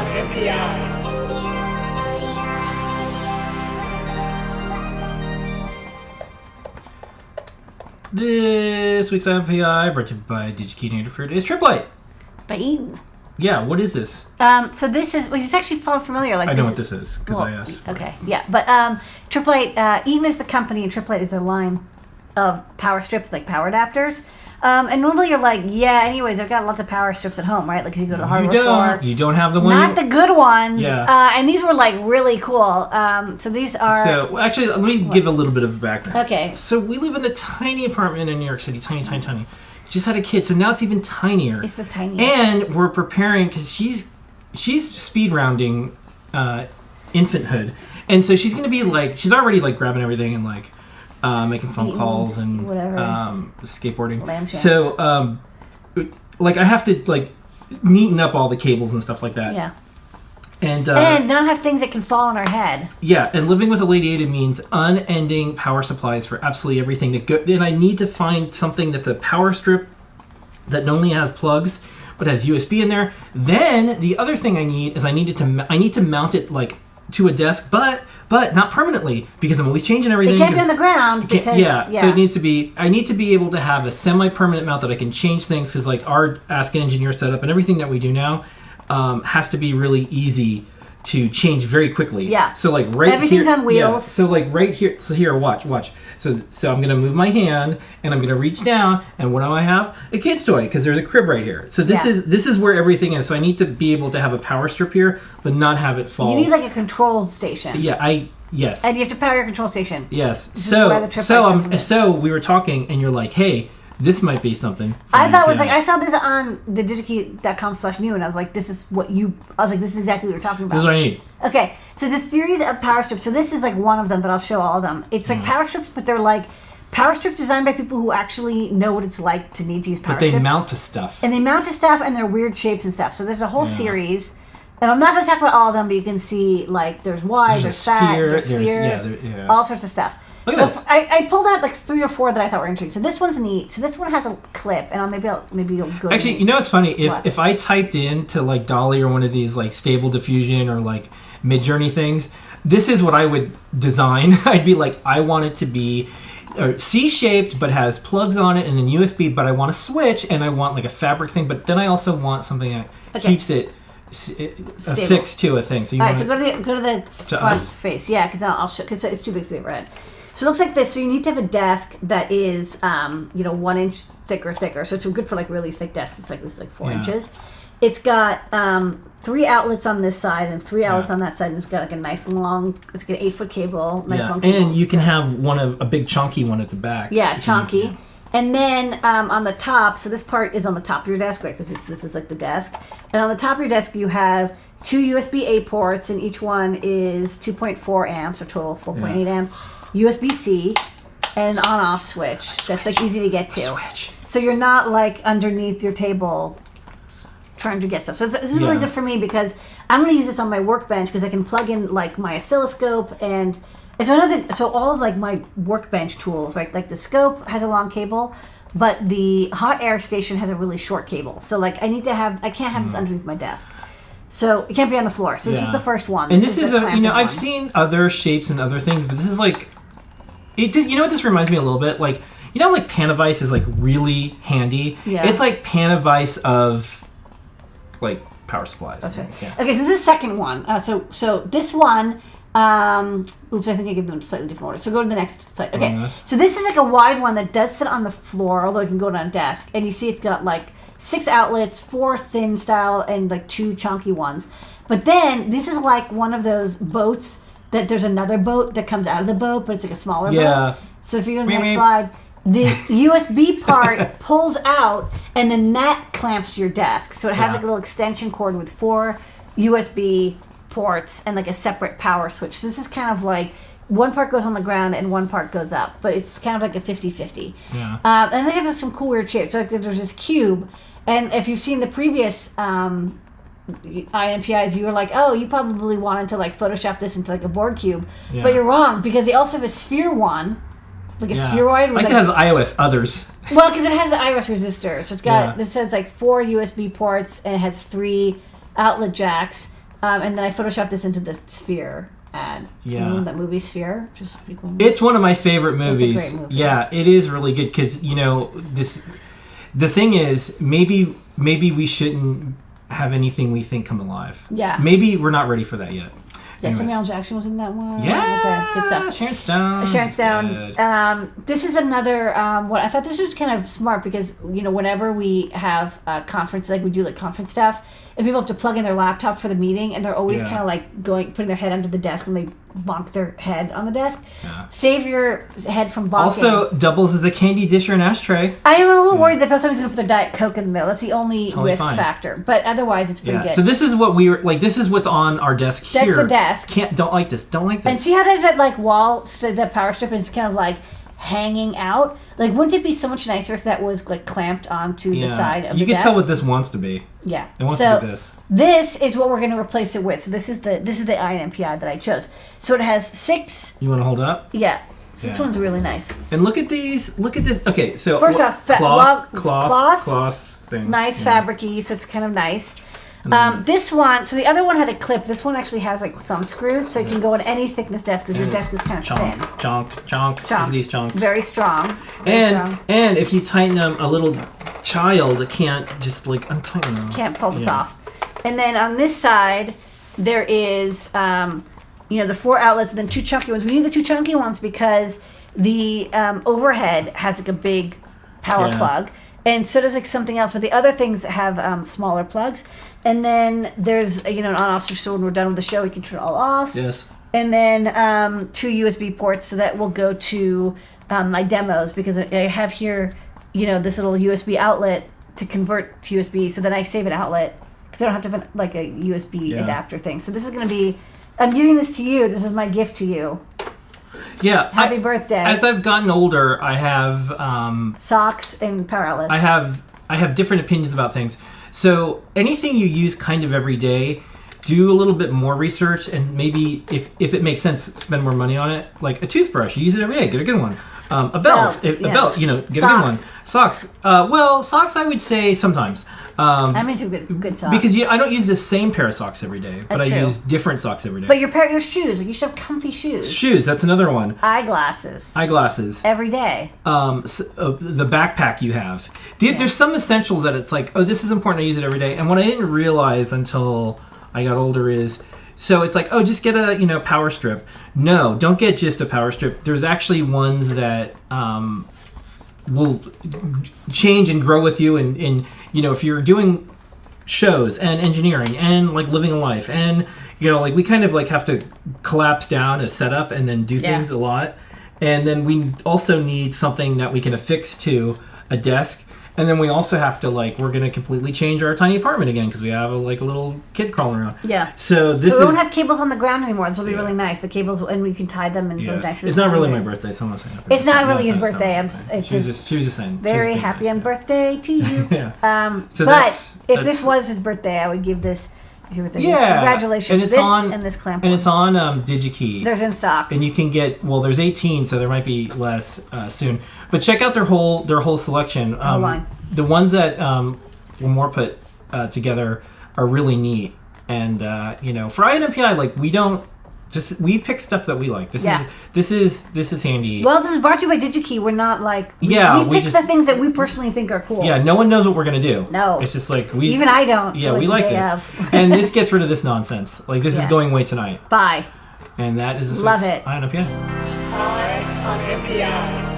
on. This week's NPI brought to you by DigiKey Interfered is Tripp Lite. Bang. Yeah, what is this? Um, so this is well, it's actually probably familiar. Like I know this what this is because well, I asked. Okay, yeah, but um, Tripp Lite, uh, Eaton is the company, and Tripp Lite is their line of power strips, like power adapters. Um, and normally you're like, yeah. Anyways, I've got lots of power strips at home, right? Like if you go to the You hardware don't. store. You don't have the one. Not the good ones. Yeah. Uh, and these were like really cool. Um, so these are so actually, let me give a little bit of background. okay. So we live in a tiny apartment in New York City, tiny, tiny, tiny. Just had a kid, so now it's even tinier. It's the tiniest. and we're preparing because she's she's speed rounding uh, infanthood, and so she's gonna be like she's already like grabbing everything and like uh, making phone Eating calls and whatever. um, skateboarding. Lamb. So um, like I have to like neaten up all the cables and stuff like that. Yeah. And, uh, and not have things that can fall on our head. yeah, and living with a Ladyada means unending power supplies for absolutely everything that go. Then I need to find something that's a power strip that not only has plugs but has USB in there. Then the other thing I need is I needed to I need to mount it like to a desk, but but not permanently because I'm always changing everything. It can't be on the ground because yeah, yeah. so it needs to be. I need to be able to have a semi-permanent mount that I can change things because, like, our Ask an Engineer setup and everything that we do now um, has to be really easy to change very quickly. Yeah. So like right here. Everything's here, on wheels. Yeah, so like right here. So here, watch, watch. So so I'm gonna move my hand and I'm gonna reach down and what do I have? A kid's toy because there's a crib right here. So this Yeah. is this is where everything is. So I need to be able to have a power strip here, but not have it fall. you need like a control station. yeah, I yes. And you have to power your control station. Yes. is so where the trip so um so we were talking and you're like, hey, this might be something. I thought it was like I saw this on the digikey.com slash new and I was like, this is what you I was like, this is exactly what you're talking about. This is what I need. Okay, so it's a series of power strips. So this is like one of them, but I'll show all of them. It's Mm. like power strips, but they're like power strips designed by people who actually know what it's like to need to use power strips. But they strips. mount to stuff. and they mount to stuff and they're weird shapes and stuff. So there's a whole series. And I'm not going to talk about all of them, but you can see like there's wide, There's there's, fat, sphere, there's there's- yeah, spheres, there- yeah. all sorts of stuff. Look so at this. I, I pulled out like three or four that I thought were interesting. So this one's neat. So this one has a clip, and I'll maybe I'll maybe you'll go. Actually, you know what's funny? If What? if I typed in to like DALL-E or one of these like Stable Diffusion or like Midjourney things, this is what I would design. I'd be like, I want it to be uh, C-shaped but has plugs on it and then USB. But I want a switch and I want like a fabric thing. But then I also want something that Okay. keeps it s- it- Stable. affixed to a thing. So you All right, want so go to the go to the To front us? face. Yeah, because I'll, I'll show because it's too big for the red. So it looks like this. So you need to have a desk that is, um, you know, one inch thick or thicker. So it's good for like really thick desks. It's like this, is like four Yeah. inches. It's got um, three outlets on this side and three outlets Yeah. on that side. And it's got like a nice long. It's got an eight foot cable. Nice yeah. long cable. and you can have one of a big chunky one at the back. Yeah, can- chunky. And then um, on the top, so this part is on the top of your desk, right? Because this is like the desk. And on the top of your desk, you have two USB A ports, and each one is 2.4 amps, or total 4.8 Yeah. amps. USB C, and an on off switch that's like easy to get to. Switch. So you're not like underneath your table trying to get stuff. So this this is really Yeah. good for me because I'm going to use this on my workbench because I can plug in like my oscilloscope and and so another so all of like my workbench tools, right? Like the scope has a long cable, but the hot air station has a really short cable. So like I need to have I can't have this hmm. underneath my desk. So it can't be on the floor. So this is. Yeah. the first one. And this is the a you clamped know I've one. seen other shapes and other things, but this is like it. Just, you know what this reminds me a little bit like you know like Panavice is like really handy. Yeah. It's like Panavice of like power supplies. That's right. Yeah. Okay, so this is the second one. Uh, so so this one. Um, oops, I think I gave them slightly different order. So go to the next slide. Okay, so this is like a wide one that does sit on the floor, although it can go on a desk. And you see it's got like six outlets, four thin style, and like two chunky ones. But then this is like one of those boats that there's another boat that comes out of the boat, but it's like a smaller Yeah. boat. So if you go to the next slide, the USB part pulls out, and then that clamps to your desk. So it has Yeah. like a little extension cord with four USB ports and like a separate power switch. So this is kind of like one part goes on the ground and one part goes up, but it's kind of like a 50 50. Yeah. Um, and they have some cool weird shapes. So like, there's this cube, and if you've seen the previous um, INPIs, you were like, oh, you probably wanted to like Photoshop this into like a board cube, Yeah. but you're wrong because they also have a sphere one, like a Yeah. spheroid. With Like it has iOS others. well, because it has the iris resistor, so it's got Yeah. this says like four USB ports and it has three outlet jacks. Um, and then I photoshopped this into the Sphere ad. Yeah. Remember that movie Sphere, which is pretty cool. It's one of my favorite movies. great movie. Yeah, it is really good because you know this. The thing is, maybe maybe we shouldn't have anything we think come alive. Yeah. Maybe we're not ready for that yet. yeah, Anyways. Samuel Jackson was in that one. Yeah. Okay, good stuff. Sharon Stone. Sharon Stone. Um, this is another. Um, what I thought this was kind of smart because you know whenever we have a conference, like we do like conference stuff, and people have to plug in their laptop for the meeting, and they're always Yeah. kind of like going putting their head under the desk when they bonk their head on the desk. Yeah. Save your head from bonking. Also, doubles as a candy dish or an ashtray. I am a little worried that somebody's going to put their diet coke in the middle. That's the only Totally risk fine. factor, but otherwise it's pretty Yeah. good. So this is what we were like. This is what's on our desk That's here. the desk. Can't don't like this. Don't like this. And see how there's that like wall, st- that power strip is kind of like hanging out. Like, wouldn't it be so much nicer if that was like clamped onto the side of you the can desk? tell what this wants to be. yeah. It wants so to be this. this is what we're going to replace it with. So this is the this is the INMPI that I chose. So it has six. You want to hold it up? Yeah. So This Yeah. one's really nice. And look at these. Look at this. Okay, so First off, cloth, cloth, cloth, cloth thing. Nice Yeah. fabricy, so it's kind of nice. Um, this one, so the other one had a clip. This one actually has like thumb screws, so you can go on any thickness desk because your desk is kind of Chonk, thin. chonk, chonk. Chonk. these chonks. Very strong. Very and strong. and if you tighten them, a little child can't just like untighten them. Can't pull this Yeah. off. And then on this side, there is, um, you know, the four outlets and then two chunky ones. We need the two chunky ones because the um, overhead has like a big power Yeah. plug, and so does like something else. But the other things have um, smaller plugs. And then there's you know an on-off switch, so when we're done with the show, we can turn it all off. Yes. And then um, two USB ports, so that will go to um, my demos because I have here, you know, this little USB outlet to convert to USB. So then I save an outlet because I don't have to have like a USB Yeah. adapter thing. So this is going to be. I'm giving this to you. This is my gift to you. Yeah. Happy I- birthday. As I've gotten older, I have um, Socks and power. I have I have different opinions about things. So anything you use kind of every day, do a little bit more research and maybe if if it makes sense, spend more money on it. Like a toothbrush, you use it every day, get a good one. Um, a belt, Belts, if- a yeah. belt, you know, get a Socks. good one. Socks. Uh, well, socks, I would say sometimes. Um, I'm into good, good socks. because you, I don't use the same pair of socks every day, but I true. use different socks every day. but your pair, your shoes, like you should have comfy shoes. Shoes, that's another one. Eyeglasses. Eyeglasses. every day. um, s- uh, the backpack you have. The, There's some essentials that it's like, oh, this is important. I use it every day. And what I didn't realize until I got older is, so it's like, oh, just get a you know power strip. No, don't get just a power strip. There's actually ones that um, will change and grow with you. And, and you know, if you're doing shows and engineering and like living a life and you know like we kind of like have to collapse down a setup and then do Yeah. things a lot and then we also need something that we can affix to a desk and then we also have to like we're going to completely change our tiny apartment again because we have a, like a little kid crawling around Yeah. so this so we is won't have cables on the ground anymore. This will be Yeah. really nice. The cables, and we can tie them and yeah. really nice. it's not really my birthday so i'm not saying happy It's not really his birthday. I'm- it's she was just she was just saying Very happy nice, on yeah. birthday to you. yeah Um, So but if this was his birthday, I would give this. Your birthday- yeah Congratulations. and it's this on and this clamp. and one. it's on um, digikey There's in stock. and you can get well there's 18 so there might be less uh, soon but check out their whole their whole selection um, line. the ones that um, Limor put uh, together are really neat and uh, you know for INMPI like we don't just we pick stuff that we like this Yeah. is this is this is handy Well, this is brought to you by DigiKey. We're not like we, Yeah, We we pick just- the things that we personally think are cool. yeah no one knows what we're gonna do No. it's just like we Even I don't. yeah we like day this and this gets rid of this nonsense like this is going away tonight Bye. and that is this Love week's it. INMPI I on NPI.